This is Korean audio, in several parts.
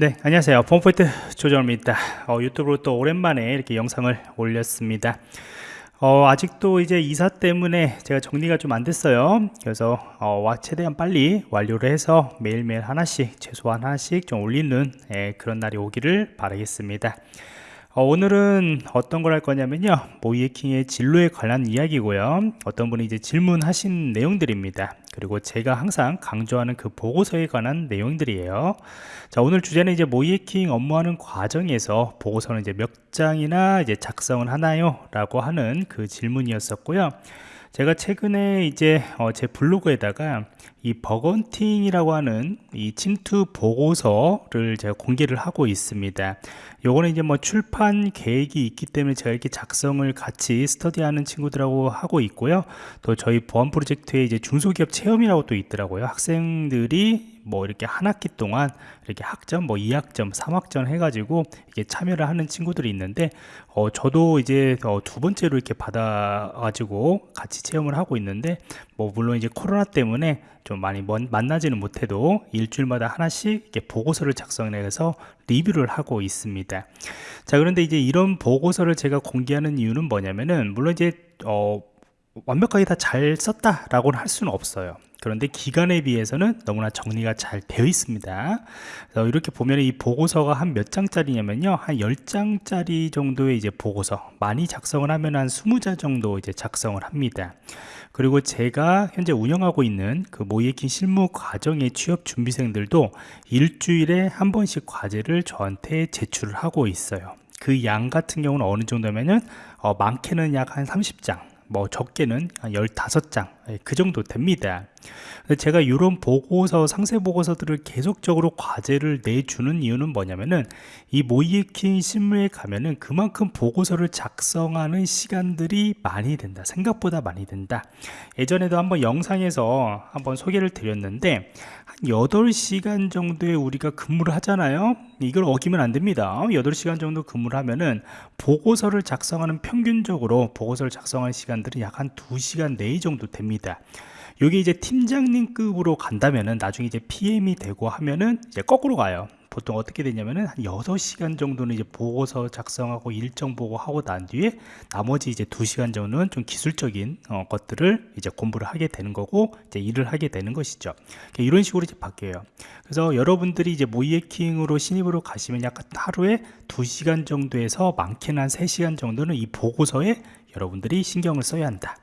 네 안녕하세요. 폼포인트 조정입니다. 어, 유튜브로 또 오랜만에 이렇게 영상을 올렸습니다. 어, 아직도 이제 이사 때문에 제가 정리가 좀 안 됐어요. 그래서 어, 최대한 빨리 완료를 해서 매일매일 하나씩 최소한 하나씩 좀 올리는 예, 그런 날이 오기를 바라겠습니다 어, 오늘은 어떤 걸 할 거냐면요. 모이에킹의 진로에 관한 이야기고요. 어떤 분이 이제 질문하신 내용들입니다. 그리고 제가 항상 강조하는 그 보고서에 관한 내용들이에요. 자 오늘 주제는 이제 모의해킹 업무하는 과정에서 보고서는 이제 몇 장이나 이제 작성을 하나요? 라고 하는 그 질문이었었고요 제가 최근에 이제 어, 제 블로그에다가 이 bug hunting이라고 하는 이 침투 보고서를 제가 공개를 하고 있습니다. 요거는 이제 뭐 출판 계획이 있기 때문에 제가 이렇게 작성을 같이 스터디하는 친구들하고 하고 있고요. 또 저희 보안 프로젝트에 이제 중소기업 체험이라고 또 있더라고요. 학생들이 뭐 이렇게 한 학기 동안 이렇게 학점 뭐 2학점 3학점 해가지고 이게 참여를 하는 친구들이 있는데 어 저도 이제 어 두 번째로 이렇게 받아 가지고 같이 체험을 하고 있는데 뭐 물론 이제 코로나 때문에 좀 많이 먼, 만나지는 못해도 일주일마다 하나씩 이렇게 보고서를 작성해서 리뷰를 하고 있습니다. 자 그런데 이제 이런 보고서를 제가 공개하는 이유는 뭐냐면은 물론 이제 어 완벽하게 다 잘 썼다라고는 할 수는 없어요 그런데 기간에 비해서는 너무나 정리가 잘 되어 있습니다. 이렇게 보면 이 보고서가 한 몇 장짜리냐면요. 한 10장짜리 정도의 이제 보고서 많이 작성을 하면 한 20장 정도 이제 작성을 합니다. 그리고 제가 현재 운영하고 있는 그 모이에킨 실무 과정의 취업 준비생들도 일주일에 한 번씩 과제를 저한테 제출을 하고 있어요. 그 양 같은 경우는 어느 정도면은 어, 많게는 약 한 30장 뭐 적게는 한 15장 예, 그 정도 됩니다. 제가 이런 보고서 상세 보고서들을 계속적으로 과제를 내주는 이유는 뭐냐면은 이 모이에킹 실무에 가면은 그만큼 보고서를 작성하는 시간들이 많이 된다. 생각보다 많이 된다. 예전에도 한번 영상에서 한번 소개를 드렸는데 한 8시간 정도에 우리가 근무를 하잖아요? 이걸 어기면 안 됩니다. 8시간 정도 근무를 하면은 보고서를 작성하는 평균적으로 보고서를 작성하는 시간들은 약 한 2시간 내에 정도 됩니다 여기 이제 팀장님급으로 간다면은 나중에 이제 PM이 되고 하면은 이제 거꾸로 가요. 보통 어떻게 되냐면은 한 6시간 정도는 이제 보고서 작성하고 일정 보고 하고 난 뒤에 나머지 이제 2시간 정도는 좀 기술적인 어, 것들을 이제 공부를 하게 되는 거고 이제 일을 하게 되는 것이죠. 그러니까 이런 식으로 이제 바뀌어요. 그래서 여러분들이 이제 모이에킹으로 신입으로 가시면 약간 하루에 2시간 정도에서 많게는 한 3시간 정도는 이 보고서에 여러분들이 신경을 써야 한다.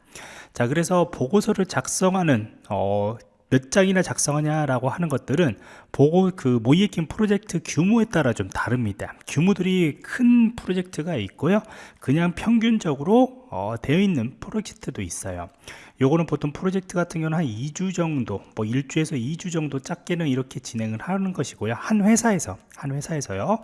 자 그래서 보고서를 작성하는 어, 몇 장이나 작성하냐라고 하는 것들은 보고 그 모이에킹 프로젝트 규모에 따라 좀 다릅니다. 규모들이 큰 프로젝트가 있고요. 그냥 평균적으로 어, 되어 있는 프로젝트도 있어요. 요거는 보통 프로젝트 같은 경우는 한 2주 정도 뭐 1주에서 2주 정도 작게는 이렇게 진행을 하는 것이고요. 한 회사에서 한 회사에서요.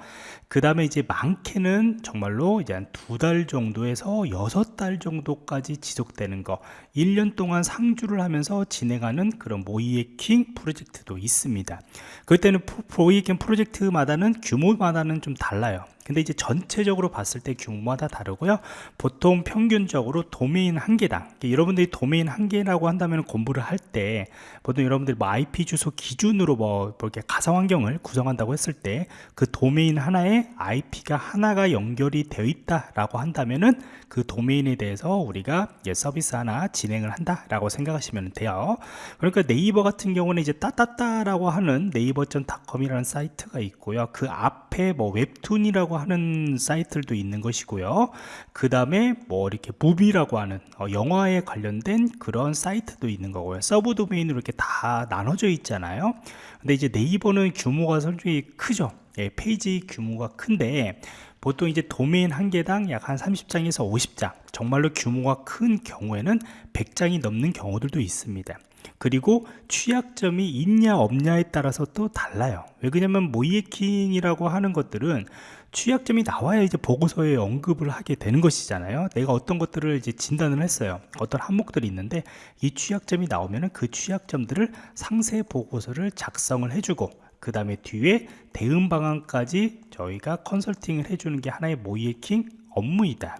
그 다음에 이제 많게는 정말로 이제 한 두 달 정도에서 6달 정도까지 지속되는 거 1년 동안 상주를 하면서 진행하는 그런 모이에킹 프로젝트도 있습니다. 그때는 모이에킹 프로젝트마다는 규모마다는 좀 달라요 근데 이제 전체적으로 봤을 때 규모마다 다르고요 보통 평균적으로 도메인 한 개당 여러분들이 도메인 한 개라고 한다면 공부를 할 때 보통 여러분들이 뭐 IP 주소 기준으로 뭐 이렇게 가상 환경을 구성한다고 했을 때 그 도메인 하나에 IP가 하나가 연결이 되어 있다라고 한다면은 그 도메인에 대해서 우리가 서비스 하나 진행을 한다라고 생각하시면 돼요. 그러니까 네이버 같은 경우는 이제 따따따라고 하는 네이버.com이라는 사이트가 있고요. 그 앞에 뭐 웹툰이라고 하는 사이트들도 있는 것이고요. 그 다음에 뭐 이렇게 movie라고 하는 어, 영화에 관련된 그런 사이트도 있는 거고요. 서브 도메인으로 이렇게 다 나눠져 있잖아요. 근데 이제 네이버는 규모가 솔직히 크죠. 예, 페이지 규모가 큰데 보통 이제 도메인 한 개당 약 한 30장에서 50장 정말로 규모가 큰 경우에는 100장이 넘는 경우들도 있습니다 그리고 취약점이 있냐 없냐에 따라서 또 달라요. 왜 그러냐면 모이에킹이라고 하는 것들은 취약점이 나와야 이제 보고서에 언급을 하게 되는 것이잖아요. 내가 어떤 것들을 이제 진단을 했어요. 어떤 항목들이 있는데 이 취약점이 나오면 그 취약점들을 상세 보고서를 작성을 해주고 그 다음에 뒤에 대응 방안까지 저희가 컨설팅을 해주는 게 하나의 모이에킹 업무이다.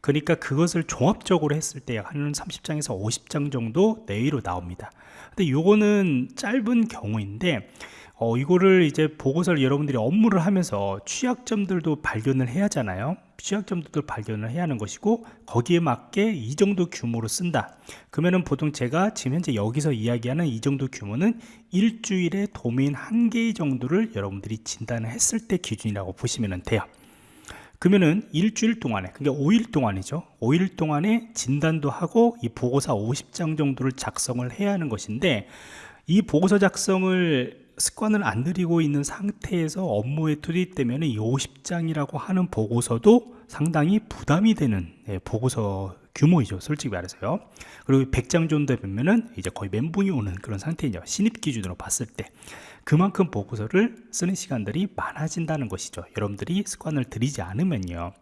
그러니까 그것을 종합적으로 했을 때 한 30장에서 50장 정도 내외로 나옵니다. 근데 요거는 짧은 경우인데 어, 이거를 이제 보고서를 여러분들이 업무를 하면서 취약점들도 발견을 해야 하잖아요. 취약점들도 발견을 해야 하는 것이고 거기에 맞게 이 정도 규모로 쓴다. 그러면은 보통 제가 지금 현재 여기서 이야기하는 이 정도 규모는 일주일에 도메인 한 개 정도를 여러분들이 진단을 했을 때 기준이라고 보시면 돼요 그러면은 일주일 동안에 그러니까 5일 동안이죠. 5일 동안에 진단도 하고 이 보고서 50장 정도를 작성을 해야 하는 것인데 이 보고서 작성을 습관을 안 들이고 있는 상태에서 업무에 투입되면 이 50장이라고 하는 보고서도 상당히 부담이 되는 예, 보고서 규모이죠 솔직히 말해서요. 그리고 100장 정도 되면은 이제 거의 멘붕이 오는 그런 상태이죠. 신입 기준으로 봤을 때. 그만큼 보고서를 쓰는 시간들이 많아진다는 것이죠. 여러분들이 습관을 들이지 않으면요.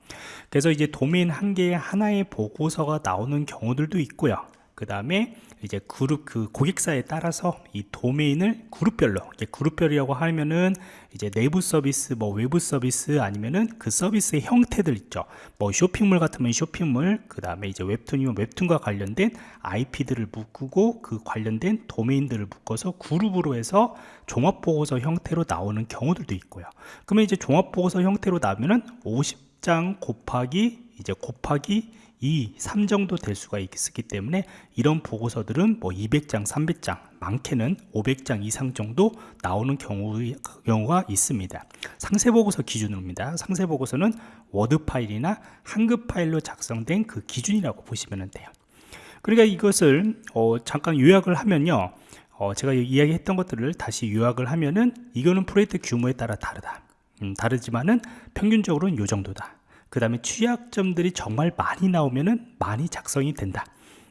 그래서 이제 도메인 한 개에 하나의 보고서가 나오는 경우들도 있고요 그 다음에 이제 그룹 그 고객사에 따라서 이 도메인을 그룹별로 그룹별이라고 하면은 이제 내부 서비스 뭐 외부 서비스 아니면은 그 서비스의 형태들 있죠. 뭐 쇼핑몰 같으면 쇼핑몰 그 다음에 이제 웹툰이면 웹툰과 관련된 IP들을 묶고 그 관련된 도메인들을 묶어서 그룹으로 해서 종합보고서 형태로 나오는 경우들도 있고요. 그러면 이제 종합보고서 형태로 나오면은 50장 곱하기 이제 곱하기 2, 3 정도 될 수가 있기 때문에 이런 보고서들은 뭐 200장, 300장, 많게는 500장 이상 정도 나오는 경우, 경우 가 있습니다. 상세 보고서 기준으로입니다. 상세 보고서는 워드 파일이나 한글 파일로 작성된 그 기준이라고 보시면 돼요. 그러니까 이것을 어, 잠깐 요약을 하면요. 어, 제가 이야기했던 것들을 다시 요약을 하면은 이거는 프로젝트 규모에 따라 다르다. 음, 다르지만은 평균적으로는 이 정도다. 그 다음에 취약점들이 정말 많이 나오면은 많이 작성이 된다.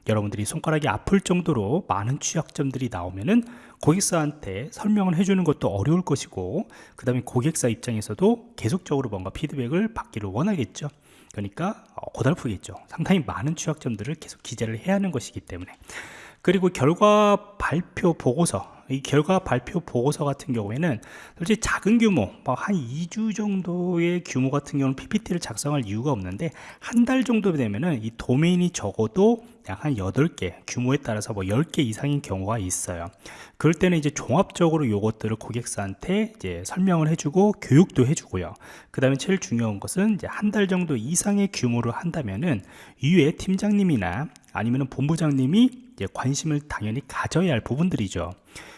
여러분들이 손가락이 아플 정도로 많은 취약점들이 나오면은 고객사한테 설명을 해주는 것도 어려울 것이고 그 다음에 고객사 입장에서도 계속적으로 뭔가 피드백을 받기를 원하겠죠. 그러니까 어, 고달프겠죠. 상당히 많은 취약점들을 계속 기재를 해야 하는 것이기 때문에. 그리고 결과 발표 보고서 이 결과 발표 보고서 같은 경우에는 솔직히 작은 규모 뭐한 2주 정도의 규모 같은 경우는 PPT를 작성할 이유가 없는데 한 달 정도 되면은 이 도메인이 적어도 약한 8개 규모에 따라서 뭐 10개 이상인 경우가 있어요. 그럴 때는 이제 종합적으로 요것들을 고객사한테 이제 설명을 해주고 교육도 해주고요. 그 다음에 제일 중요한 것은 이제 한 달 정도 이상의 규모를 한다면은 이외에 팀장님이나 아니면 본부장님이 관심을 당연히 가져야 할 부분들이죠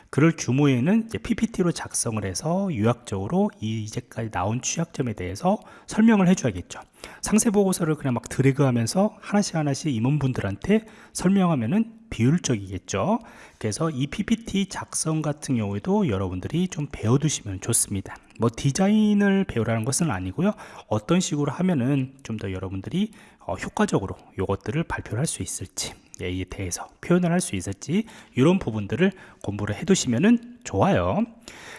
그럴 규모에는 PPT로 작성을 해서 유학적으로 이제까지 나온 취약점에 대해서 설명을 해줘야겠죠. 상세 보고서를 그냥 막 드래그하면서 하나씩 하나씩 임원분들한테 설명하면은 비율적이겠죠. 그래서 이 PPT 작성 같은 경우에도 여러분들이 좀 배워두시면 좋습니다. 뭐 디자인을 배우라는 것은 아니고요. 어떤 식으로 하면은 좀 더 여러분들이 어, 효과적으로 이것들을 발표를 할 수 있을지 에 대해서 표현을 할 수 있을지 이런 부분들을 공부를 해 두시면 좋아요.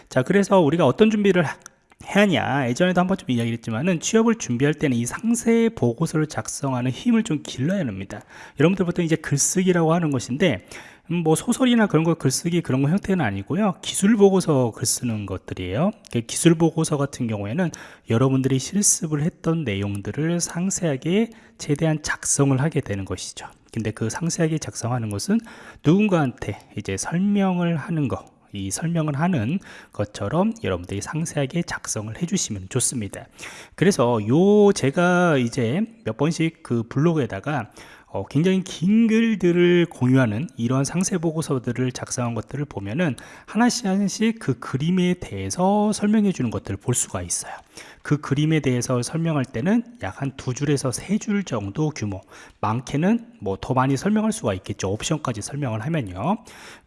자 그래서 우리가 어떤 준비를 해야 하냐? 예전에도 한번 좀 이야기를 했지만은 취업을 준비할 때는 이 상세 보고서를 작성하는 힘을 좀 길러야 합니다. 여러분들 보통 이제 글쓰기라고 하는 것인데 음, 뭐 소설이나 그런 거 글쓰기 그런 거 형태는 아니고요. 기술 보고서 글 쓰는 것들이에요. 기술 보고서 같은 경우에는 여러분들이 실습을 했던 내용들을 상세하게 최대한 작성을 하게 되는 것이죠 근데 그 상세하게 작성하는 것은 누군가한테 이제 설명을 하는 거, 이 설명을 하는 것처럼 여러분들이 상세하게 작성을 해주시면 좋습니다. 그래서 요 제가 이제 몇 번씩 그 블로그에다가 어, 굉장히 긴 글들을 공유하는 이런 상세 보고서들을 작성한 것들을 보면은 하나씩 하나씩 그 그림에 대해서 설명해 주는 것들을 볼 수가 있어요. 그 그림에 대해서 설명할 때는 약 한 두 줄에서 세 줄 정도 규모 많게는 뭐 더 많이 설명할 수가 있겠죠. 옵션까지 설명을 하면요.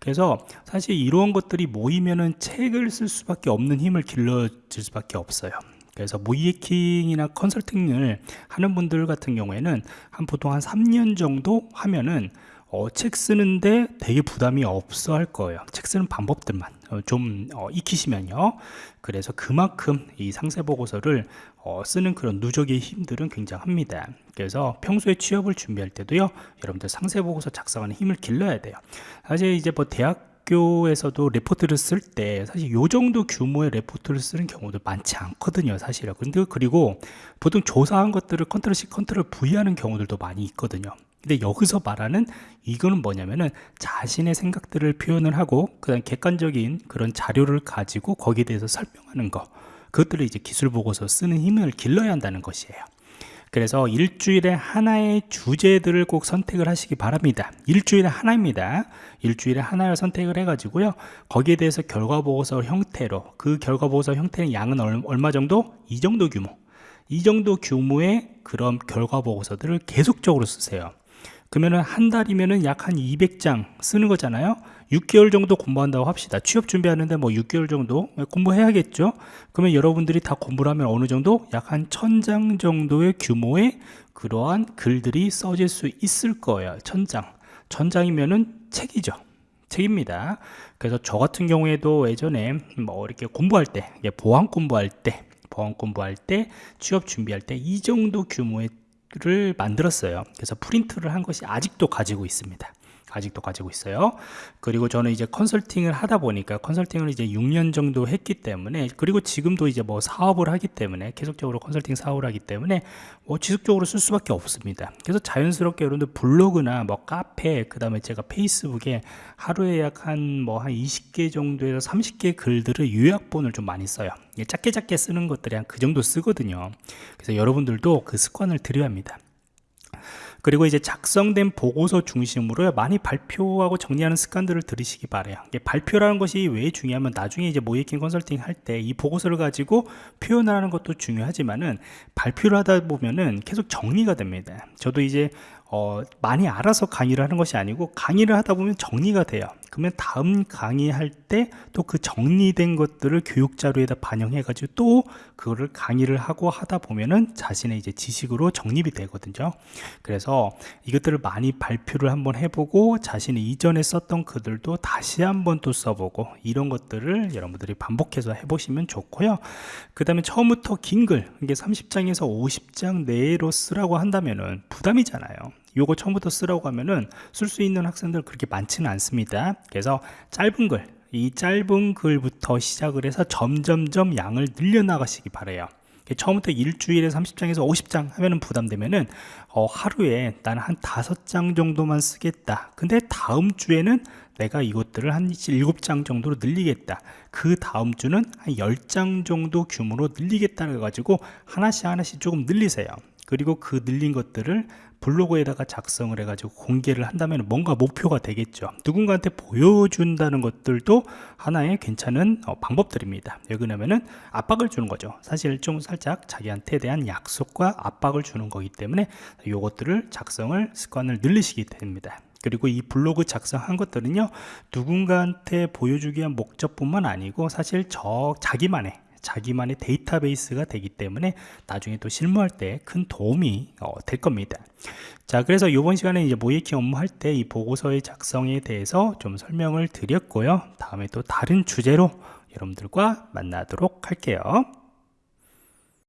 그래서 사실 이런 것들이 모이면은 책을 쓸 수밖에 없는 힘을 길러줄 수밖에 없어요 그래서 모이에킹이나 컨설팅을 하는 분들 같은 경우에는 한 보통 한 3년 정도 하면은 어, 책 쓰는데 되게 부담이 없어 할 거예요. 책 쓰는 방법들만 어, 좀 어, 익히시면요. 그래서 그만큼 이 상세 보고서를 어, 쓰는 그런 누적의 힘들은 굉장합니다. 그래서 평소에 취업을 준비할 때도요 여러분들 상세 보고서 작성하는 힘을 길러야 돼요. 사실 이제 뭐 대학 학교에서도 레포트를 쓸 때 사실 요 정도 규모의 레포트를 쓰는 경우도 많지 않거든요 사실은. 근데 그리고 보통 조사한 것들을 control C control V 하는 경우들도 많이 있거든요. 근데 여기서 말하는 이거는 뭐냐면은 자신의 생각들을 표현을 하고 그다음 객관적인 그런 자료를 가지고 거기에 대해서 설명하는 거. 그것들을 이제 기술 보고서 쓰는 힘을 길러야 한다는 것이에요 그래서 일주일에 하나의 주제들을 꼭 선택을 하시기 바랍니다. 일주일에 하나입니다. 일주일에 하나를 선택을 해 가지고요. 거기에 대해서 결과보고서 형태로 그 결과보고서 형태는 양은 얼마 정도? 이 정도 규모. 이 정도 규모의 그런 결과보고서들을 계속적으로 쓰세요 그러면은 한 달이면은 약한 200장 쓰는 거잖아요. 6개월 정도 공부한다고 합시다. 취업 준비하는데 뭐 6개월 정도 공부해야겠죠? 그러면 여러분들이 다 공부를 하면 어느 정도? 약 한 1000장 정도의 규모의 그러한 글들이 써질 수 있을 거예요. 1000장. 1000장이면은 책이죠. 책입니다. 그래서 저 같은 경우에도 예전에 뭐 이렇게 공부할 때 보안 공부할 때 보안 공부할 때 취업 준비할 때 이 정도 규모의 를 만들었어요. 그래서 프린트를 한 것이 아직도 가지고 있습니다 아직도 가지고 있어요. 그리고 저는 이제 컨설팅을 하다 보니까 컨설팅을 이제 6년 정도 했기 때문에 그리고 지금도 이제 뭐 사업을 하기 때문에 계속적으로 컨설팅 사업을 하기 때문에 뭐 지속적으로 쓸 수밖에 없습니다. 그래서 자연스럽게 여러분들 블로그나 뭐 카페 그 다음에 제가 페이스북에 하루에 약 한 뭐 한 20개 정도에서 30개 글들을 요약본을 좀 많이 써요. 작게 작게 쓰는 것들이 한 그 정도 쓰거든요. 그래서 여러분들도 그 습관을 들여야 합니다 그리고 이제 작성된 보고서 중심으로 많이 발표하고 정리하는 습관들을 들으시기 바래요. 발표라는 것이 왜 중요하면 나중에 이제 모이킹 컨설팅 할 때 이 보고서를 가지고 표현하는 것도 중요하지만은 발표를 하다 보면은 계속 정리가 됩니다. 저도 이제 어, 많이 알아서 강의를 하는 것이 아니고 강의를 하다 보면 정리가 돼요 그러면 다음 강의할 때 또 그 정리된 것들을 교육 자료에다 반영해 가지고 또 그거를 강의를 하고 하다 보면은 자신의 이제 지식으로 정립이 되거든요. 그래서 이것들을 많이 발표를 한번 해보고 자신이 이전에 썼던 글들도 다시 한번 또 써보고 이런 것들을 여러분들이 반복해서 해보시면 좋고요. 그 다음에 처음부터 긴 글 이게 30장에서 50장 내로 쓰라고 한다면은 부담이잖아요 요거 처음부터 쓰라고 하면은 쓸 수 있는 학생들 그렇게 많지는 않습니다. 그래서 짧은 글 이 짧은 글부터 시작을 해서 점점점 양을 늘려나가시기 바래요. 처음부터 일주일에 30장에서 50장 하면은 부담되면은 어, 하루에 나는 한 5장 정도만 쓰겠다. 근데 다음 주에는 내가 이것들을 한 7장 정도로 늘리겠다. 그 다음 주는 한 10장 정도 규모로 늘리겠다 해가지고 하나씩 하나씩 조금 늘리세요 그리고 그 늘린 것들을 블로그에다가 작성을 해가지고 공개를 한다면 뭔가 목표가 되겠죠. 누군가한테 보여준다는 것들도 하나의 괜찮은 어, 방법들입니다. 나면은 압박을 주는 거죠. 사실 좀 살짝 자기한테 대한 약속과 압박을 주는 거기 때문에 이것들을 작성을 습관을 늘리시게 됩니다. 그리고 이 블로그 작성한 것들은요 누군가한테 보여주기 위한 목적뿐만 아니고 사실 저 자기만의 자기만의 데이터베이스가 되기 때문에 나중에 또 실무할 때 큰 도움이 어, 될 겁니다. 자 그래서 이번 시간에 이제 모이킹 업무할 때 이 보고서의 작성에 대해서 좀 설명을 드렸고요. 다음에 또 다른 주제로 여러분들과 만나도록 할게요